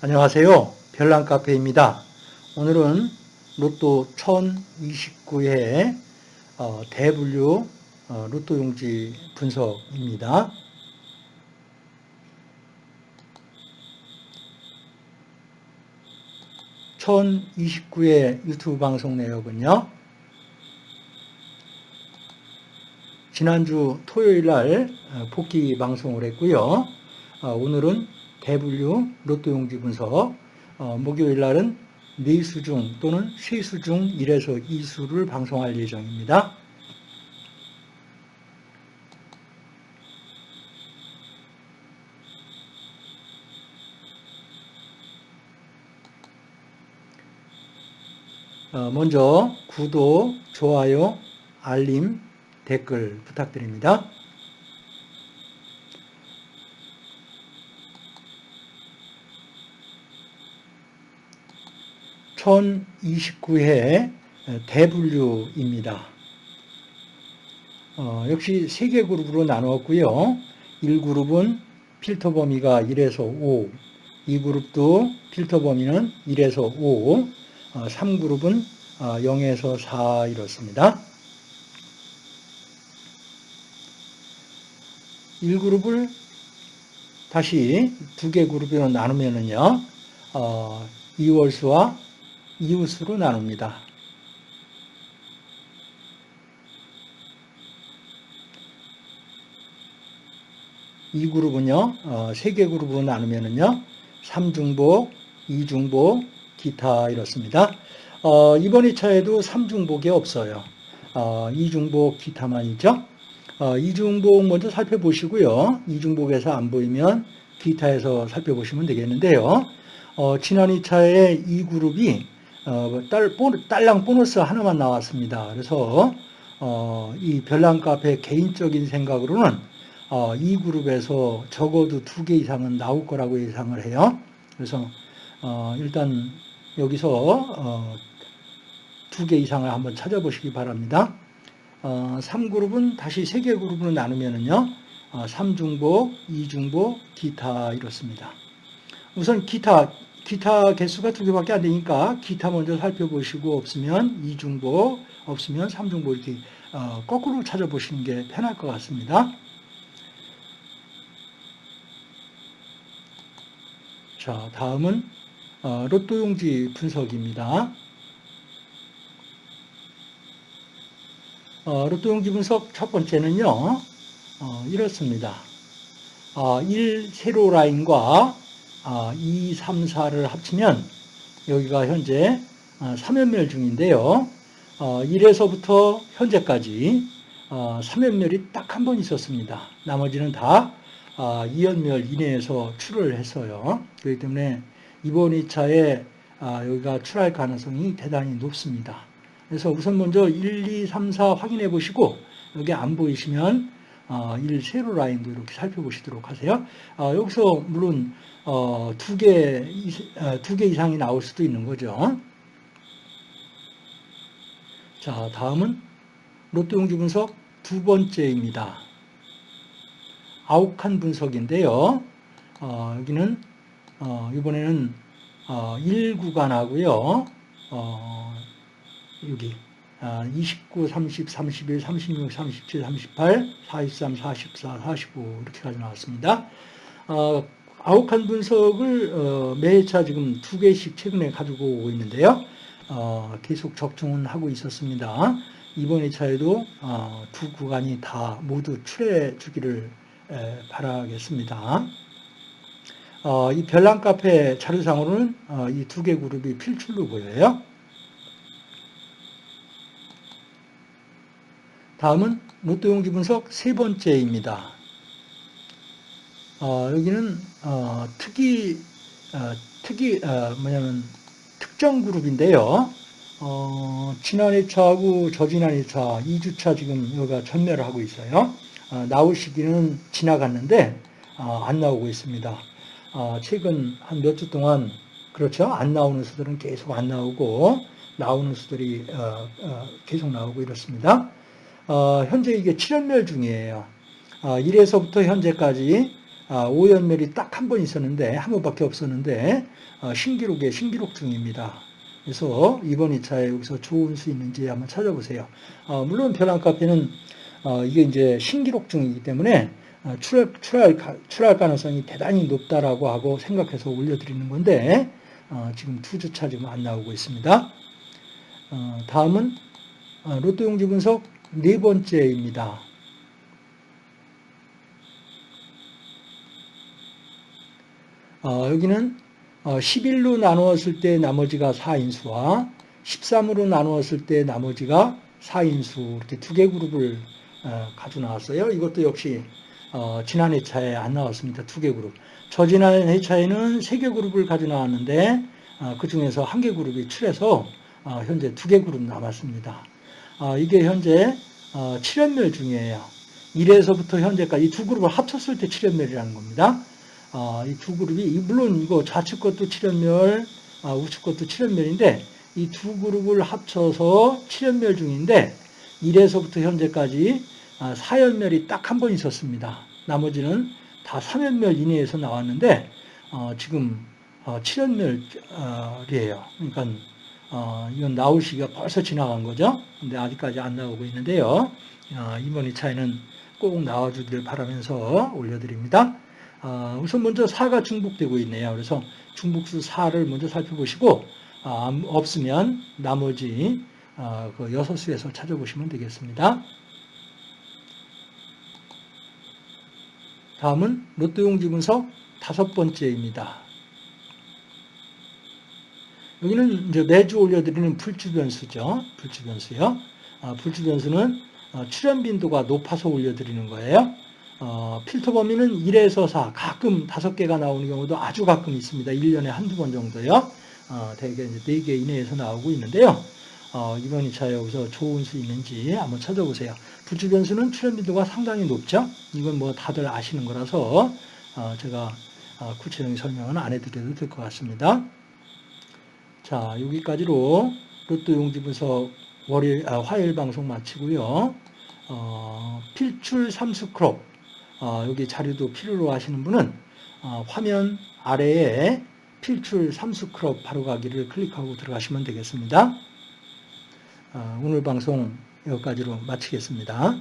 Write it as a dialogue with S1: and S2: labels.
S1: 안녕하세요. 별난 카페입니다. 오늘은 로또 1029회 어, 대분류 어, 로또 용지 분석입니다. (1029회) 유튜브 방송 내역은요 지난주 토요일 날 어, 복귀 방송을 했고요 오늘은 대분류 로또 용지 분석 어, 목요일 날은 네수 중 또는 세수 중 1에서 2수를 방송할 예정입니다. 어, 먼저 구독, 좋아요, 알림, 댓글 부탁드립니다. 1029회 대분류입니다. 어, 역시 세개 그룹으로 나누었고요. 1그룹은 필터 범위가 1에서 5, 2그룹도 필터 범위는 1에서 5, 어, 3그룹은 어, 0에서 4 이렇습니다. 1그룹을 다시 두 개 그룹으로 나누면은요, 어, 2월수와 이웃으로 나눕니다. 이 그룹은요, 어, 세개 그룹으로 나누면은요, 3중복, 2중복, 기타 이렇습니다. 어, 이번 2차에도 3중복이 없어요. 어, 2중복, 기타만 있죠. 어, 2중복 먼저 살펴보시고요. 2중복에서 안 보이면 기타에서 살펴보시면 되겠는데요. 어, 지난 2차에 이 그룹이 어, 딸, 딸랑 보너스 하나만 나왔습니다. 그래서 어, 이 별난 카페 개인적인 생각으로는 어, 이 그룹에서 적어도 두 개 이상은 나올 거라고 예상을 해요. 그래서 어, 일단 여기서 어, 두 개 이상을 한번 찾아보시기 바랍니다. 3그룹은 어, 다시 세 개 그룹으로 나누면은요. 3중복, 2중복, 기타 이렇습니다. 우선 기타 기타 개수가 두 개밖에 안 되니까 기타 먼저 살펴보시고 없으면 이중보, 없으면 삼중보 이렇게 어, 거꾸로 찾아보시는 게 편할 것 같습니다. 자, 다음은 어, 로또 용지 분석입니다. 어, 로또 용지 분석 첫 번째는요, 이렇습니다. 1 세로 라인과 2, 3, 4를 합치면 여기가 현재 3연멸 아, 중인데요. 1에서부터 어, 현재까지 3연멸이 어, 딱한 번 있었습니다. 나머지는 다 2연멸 아, 이내에서 출을 했어요. 그렇기 때문에 이번 2차에 아, 여기가 출할 가능성이 대단히 높습니다. 그래서 우선 먼저 1, 2, 3, 4 확인해 보시고 여기 안 보이시면 1 어, 세로 라인도 이렇게 살펴보시도록 하세요. 어, 여기서 물론 어, 두 개, 두 개 이상이 나올 수도 있는 거죠. 자, 다음은 로또 용지 분석 두 번째입니다. 아욱한 분석인데요. 어, 여기는 어, 이번에는 어, 1구간하고요. 여기 29, 30, 31, 36, 37, 38, 43, 44, 45 이렇게까지 나왔습니다. 어, 아욱한 분석을 어, 매차 지금 두 개씩 최근에 가지고 오고 있는데요. 어, 계속 적중은 하고 있었습니다. 이번 2차에도 어, 두 구간이 다 모두 출해 주기를 에, 바라겠습니다. 어, 이 별난 카페 자료상으로는 어, 이 두 개 그룹이 필출로 보여요. 다음은 로또 용지 분석 세 번째입니다. 어, 여기는 어, 특이 어, 특이 어, 뭐냐면 특정 그룹인데요. 어, 지난 1차하고 저지난 1차, 2주차 지금 여기가 전멸을 하고 있어요. 어, 나올 시기는 지나갔는데 안 나오고 있습니다. 최근 한 몇 주 동안 그렇죠. 안 나오는 수들은 계속 안 나오고 나오는 수들이 계속 나오고 이렇습니다. 어, 현재 이게 7연멸 중이에요. 어, 1에서부터 현재까지 아, 오연멸이 딱 한 번 있었는데 한 번밖에 없었는데 어, 신기록에 신기록 중입니다. 그래서 이번 2차에 여기서 좋은 수 있는지 한번 찾아보세요. 어, 물론 벼랑 카페는 어, 이게 이제 신기록 중이기 때문에 어, 출할, 출할, 출할 가능성이 대단히 높다라고 하고 생각해서 올려드리는 건데 어, 지금 두 주차 지금 안 나오고 있습니다. 어, 다음은 어, 로또 용지 분석 네 번째입니다. 어, 여기는 11로 나누었을 때 나머지가 4인수와 13으로 나누었을 때 나머지가 4인수 이렇게 두 개 그룹을 가지고 나왔어요. 이것도 역시 지난 회차에 안 나왔습니다. 두 개 그룹. 저 지난 회차에는 세 개 그룹을 가지고 나왔는데 그 중에서 한 개 그룹이 출해서 현재 두 개 그룹 남았습니다. 이게 현재 7연멸 중이에요. 1에서부터 현재까지 이 두 그룹을 합쳤을 때 7연멸이라는 겁니다. 아, 이두 그룹이 물론 이거 좌측 것도 7연멸, 아, 우측 것도 7연멸인데 이 두 그룹을 합쳐서 7연멸 중인데 1에서부터 현재까지 아, 4연멸이 딱 한 번 있었습니다. 나머지는 다 3연멸 이내에서 나왔는데 어, 지금 어, 7연멸이에요. 그러니까 어, 이건 나올 시기가 벌써 지나간 거죠. 근데 아직까지 안 나오고 있는데요. 어, 이번 2차에는 꼭 나와주길 바라면서 올려드립니다. 아, 우선 먼저 4가 중복되고 있네요. 그래서 중복수 4를 먼저 살펴보시고 아, 없으면 나머지 아, 그 6수에서 찾아보시면 되겠습니다. 다음은 로또용 지 분석 다섯 번째입니다. 여기는 이제 매주 올려드리는 풀주변수죠. 풀주변수요. 아, 풀주변수는 어, 출현 빈도가 높아서 올려드리는 거예요. 어, 필터 범위는 1에서 4, 가끔 5개가 나오는 경우도 아주 가끔 있습니다. 1년에 한두 번 정도요. 어, 대개 이제 4개 이내에서 나오고 있는데요. 어, 이번 2차에 여기서 좋은 수 있는지 한번 찾아보세요. 부주 변수는 출현 빈도가 상당히 높죠. 이건 뭐 다들 아시는 거라서 어, 제가 어, 구체적인 설명은 안 해드려도 될 것 같습니다. 자, 여기까지로 로또 용지 분석 월요일, 아, 화요일 방송 마치고요. 어, 필출 삼수 크롭 어, 여기 자료도 필요로 하시는 분은 어, 화면 아래에 필출 삼수 크롭 바로 가기를 클릭하고 들어가시면 되겠습니다. 어, 오늘 방송 여기까지로 마치겠습니다.